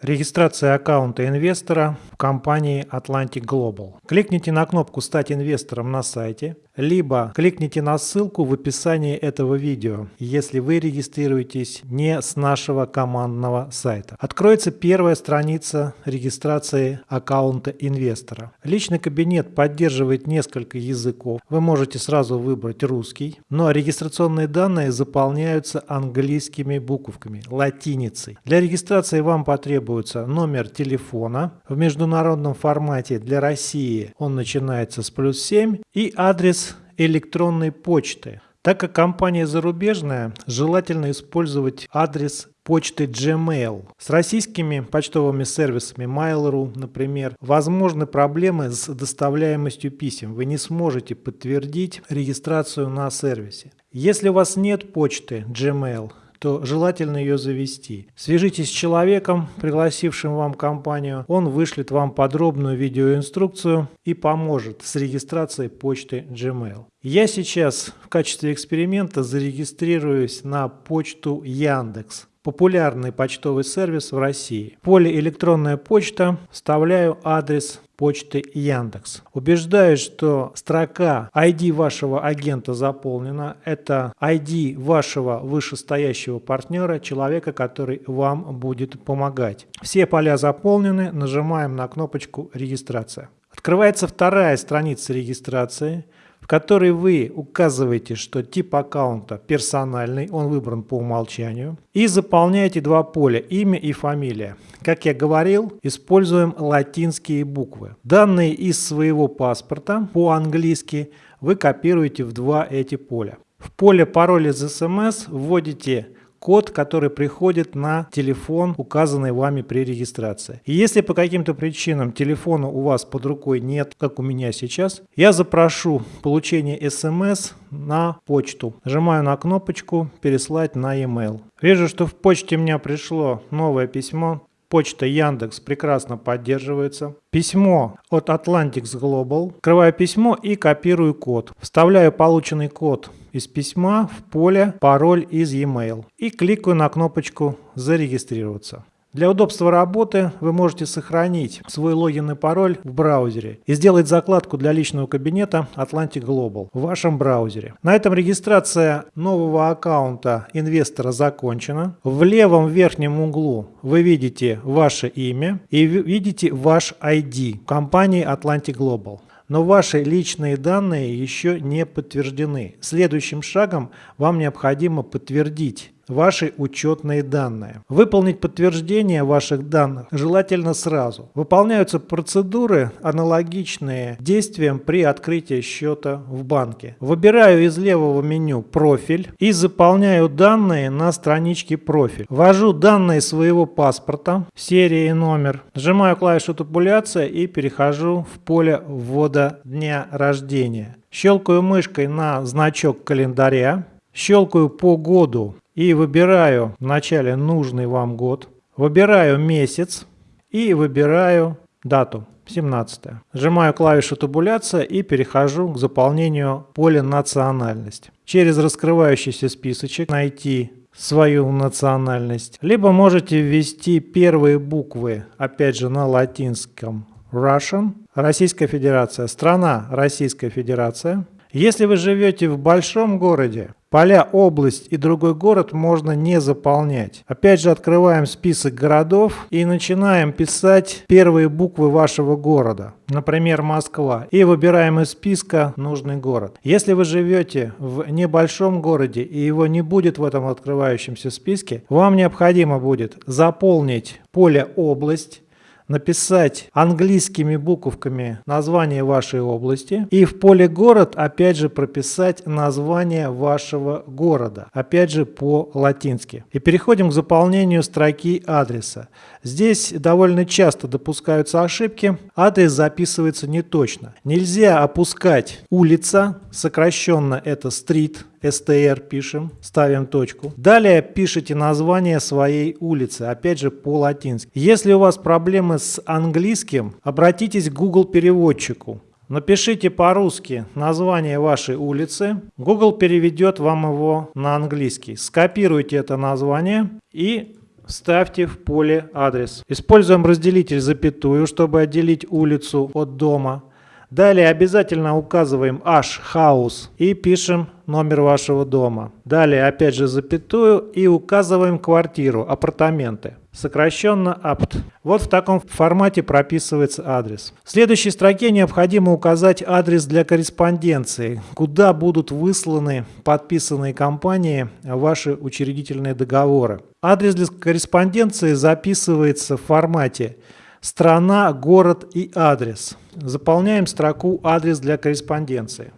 Регистрация аккаунта инвестора в компании Atlantic Global. Кликните на кнопку «Стать инвестором» на сайте, либо кликните на ссылку в описании этого видео, если вы регистрируетесь не с нашего командного сайта. Откроется первая страница регистрации аккаунта инвестора. Личный кабинет поддерживает несколько языков. Вы можете сразу выбрать русский, но регистрационные данные заполняются английскими буковками, латиницей. Для регистрации вам потребуется номер телефона в международном формате для России. Он начинается с плюс 7 и адрес электронной почты. Так как компания зарубежная, желательно использовать адрес почты Gmail. С российскими почтовыми сервисами Mail.ru, например, возможны проблемы с доставляемостью писем. Вы не сможете подтвердить регистрацию на сервисе. Если у вас нет почты Gmail, то желательно ее завести. Свяжитесь с человеком, пригласившим вам компанию, он вышлет вам подробную видеоинструкцию и поможет с регистрацией почты Gmail. Я сейчас в качестве эксперимента зарегистрируюсь на почту Яндекс популярный почтовый сервис в России. В поле «Электронная почта» вставляю адрес почты Яндекс. Убеждаюсь, что строка ID вашего агента заполнена. Это ID вашего вышестоящего партнера, человека, который вам будет помогать. Все поля заполнены. Нажимаем на кнопочку «Регистрация». Открывается вторая страница регистрации – которой вы указываете, что тип аккаунта персональный, он выбран по умолчанию, и заполняете два поля – имя и фамилия. Как я говорил, используем латинские буквы. Данные из своего паспорта по-английски вы копируете в два эти поля. В поле пароль из смс вводите код, который приходит на телефон, указанный вами при регистрации. И если по каким-то причинам телефона у вас под рукой нет, как у меня сейчас, я запрошу получение смс на почту. Нажимаю на кнопочку «Переслать на e-mail». Вижу, что в почте у меня пришло новое письмо. Почта Яндекс прекрасно поддерживается. Письмо от Atlantics Global. Открываю письмо и копирую код. Вставляю полученный код из письма в поле «Пароль из e-mail» и кликаю на кнопочку «Зарегистрироваться». Для удобства работы вы можете сохранить свой логин и пароль в браузере и сделать закладку для личного кабинета Atlantic Global в вашем браузере. На этом регистрация нового аккаунта инвестора закончена. В левом верхнем углу вы видите ваше имя и видите ваш ID компании Atlantic Global но ваши личные данные еще не подтверждены. Следующим шагом вам необходимо подтвердить ваши учетные данные. Выполнить подтверждение ваших данных желательно сразу. Выполняются процедуры, аналогичные действиям при открытии счета в банке. Выбираю из левого меню «Профиль» и заполняю данные на страничке «Профиль». Ввожу данные своего паспорта, серия и номер. Нажимаю клавишу «Табуляция» и перехожу в поле ввода дня рождения. Щелкаю мышкой на значок календаря. Щелкаю по году и выбираю вначале нужный вам год, выбираю месяц и выбираю дату 17. Нажимаю клавишу табуляция и перехожу к заполнению поля национальность. Через раскрывающийся списочек найти свою национальность, либо можете ввести первые буквы, опять же на латинском Russian, Российская Федерация, страна Российская Федерация. Если вы живете в большом городе, Поля область и другой город можно не заполнять. Опять же открываем список городов и начинаем писать первые буквы вашего города. Например, Москва. И выбираем из списка нужный город. Если вы живете в небольшом городе и его не будет в этом открывающемся списке, вам необходимо будет заполнить поле область написать английскими буковками название вашей области и в поле город опять же прописать название вашего города, опять же по-латински. И переходим к заполнению строки адреса. Здесь довольно часто допускаются ошибки, адрес записывается неточно. Нельзя опускать улица, сокращенно это street, str пишем, ставим точку. Далее пишите название своей улицы, опять же по-латински. Если у вас проблемы с английским, обратитесь к Google переводчику. Напишите по-русски название вашей улицы. Google переведет вам его на английский. Скопируйте это название и Вставьте в поле адрес. Используем разделитель запятую, чтобы отделить улицу от дома. Далее обязательно указываем H house и пишем номер вашего дома. Далее опять же запятую и указываем квартиру, апартаменты. Сокращенно apt. Вот в таком формате прописывается адрес. В следующей строке необходимо указать адрес для корреспонденции, куда будут высланы подписанные компании ваши учредительные договоры. Адрес для корреспонденции записывается в формате страна, город и адрес. Заполняем строку «Адрес для корреспонденции».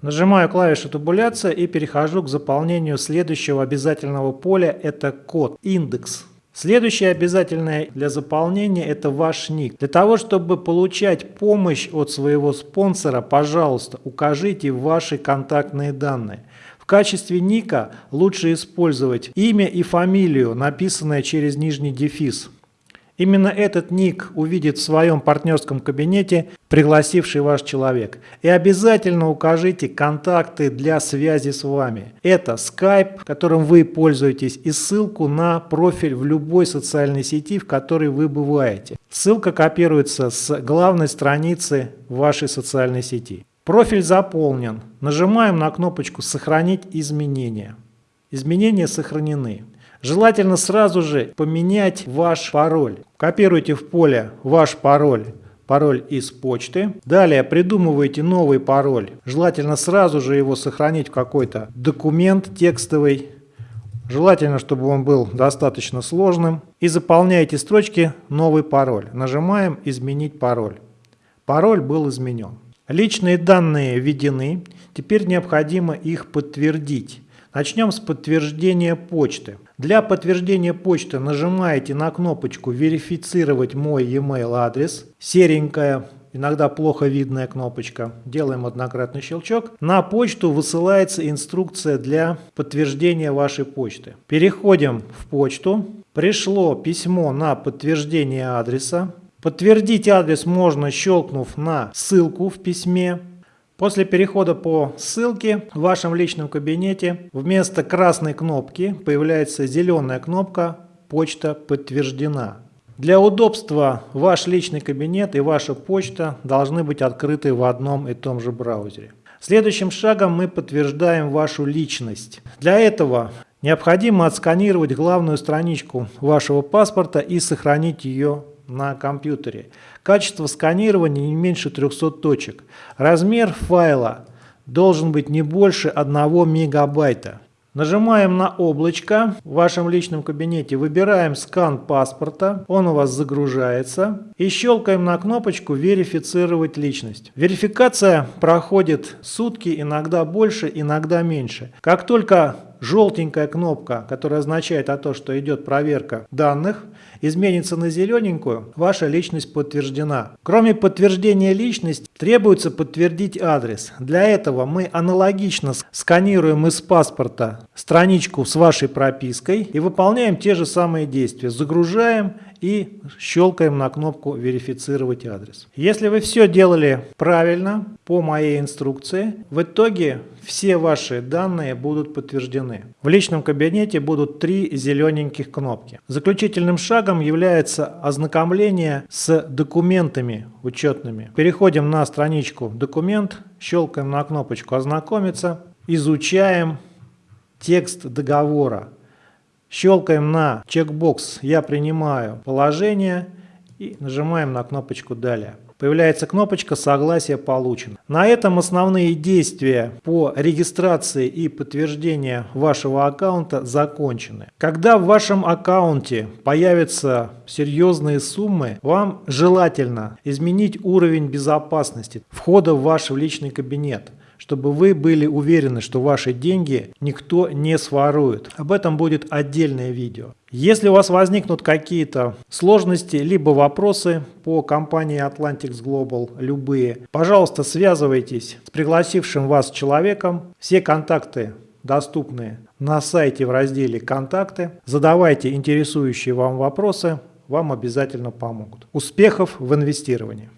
Нажимаю клавишу табуляция и перехожу к заполнению следующего обязательного поля. Это код, индекс. Следующее обязательное для заполнения это ваш ник. Для того, чтобы получать помощь от своего спонсора, пожалуйста, укажите ваши контактные данные. В качестве ника лучше использовать имя и фамилию, написанное через нижний дефис. Именно этот ник увидит в своем партнерском кабинете пригласивший ваш человек. И обязательно укажите контакты для связи с вами. Это Skype, которым вы пользуетесь, и ссылку на профиль в любой социальной сети, в которой вы бываете. Ссылка копируется с главной страницы вашей социальной сети. Профиль заполнен. Нажимаем на кнопочку «Сохранить изменения». Изменения сохранены. Желательно сразу же поменять ваш пароль. Копируйте в поле ваш пароль пароль из почты. Далее придумываете новый пароль. Желательно сразу же его сохранить в какой-то документ текстовый. Желательно, чтобы он был достаточно сложным. И заполняете строчки «Новый пароль». Нажимаем «Изменить пароль». Пароль был изменен. Личные данные введены. Теперь необходимо их подтвердить. Начнем с подтверждения почты. Для подтверждения почты нажимаете на кнопочку «Верифицировать мой e-mail адрес». Серенькая, иногда плохо видная кнопочка. Делаем однократный щелчок. На почту высылается инструкция для подтверждения вашей почты. Переходим в почту. Пришло письмо на подтверждение адреса. Подтвердить адрес можно, щелкнув на ссылку в письме. После перехода по ссылке в вашем личном кабинете вместо красной кнопки появляется зеленая кнопка «Почта подтверждена». Для удобства ваш личный кабинет и ваша почта должны быть открыты в одном и том же браузере. Следующим шагом мы подтверждаем вашу личность. Для этого необходимо отсканировать главную страничку вашего паспорта и сохранить ее на компьютере. Качество сканирования не меньше 300 точек. Размер файла должен быть не больше 1 мегабайта. Нажимаем на облачко в вашем личном кабинете, выбираем скан паспорта, он у вас загружается и щелкаем на кнопочку «Верифицировать личность». Верификация проходит сутки, иногда больше, иногда меньше. Как только желтенькая кнопка, которая означает о том, что идет проверка данных, изменится на зелененькую, ваша личность подтверждена. Кроме подтверждения личности, требуется подтвердить адрес. Для этого мы аналогично сканируем из паспорта страничку с вашей пропиской и выполняем те же самые действия. Загружаем и щелкаем на кнопку «Верифицировать адрес». Если вы все делали правильно, по моей инструкции, в итоге все ваши данные будут подтверждены. В личном кабинете будут три зелененьких кнопки. Заключительным шагом является ознакомление с документами учетными. Переходим на страничку «Документ», щелкаем на кнопочку «Ознакомиться», изучаем текст договора. Щелкаем на чекбокс «Я принимаю положение» и нажимаем на кнопочку «Далее». Появляется кнопочка «Согласие получено». На этом основные действия по регистрации и подтверждению вашего аккаунта закончены. Когда в вашем аккаунте появятся серьезные суммы, вам желательно изменить уровень безопасности входа в ваш личный кабинет чтобы вы были уверены, что ваши деньги никто не сворует. Об этом будет отдельное видео. Если у вас возникнут какие-то сложности, либо вопросы по компании Atlantics Global, любые, пожалуйста, связывайтесь с пригласившим вас человеком. Все контакты доступны на сайте в разделе «Контакты». Задавайте интересующие вам вопросы, вам обязательно помогут. Успехов в инвестировании!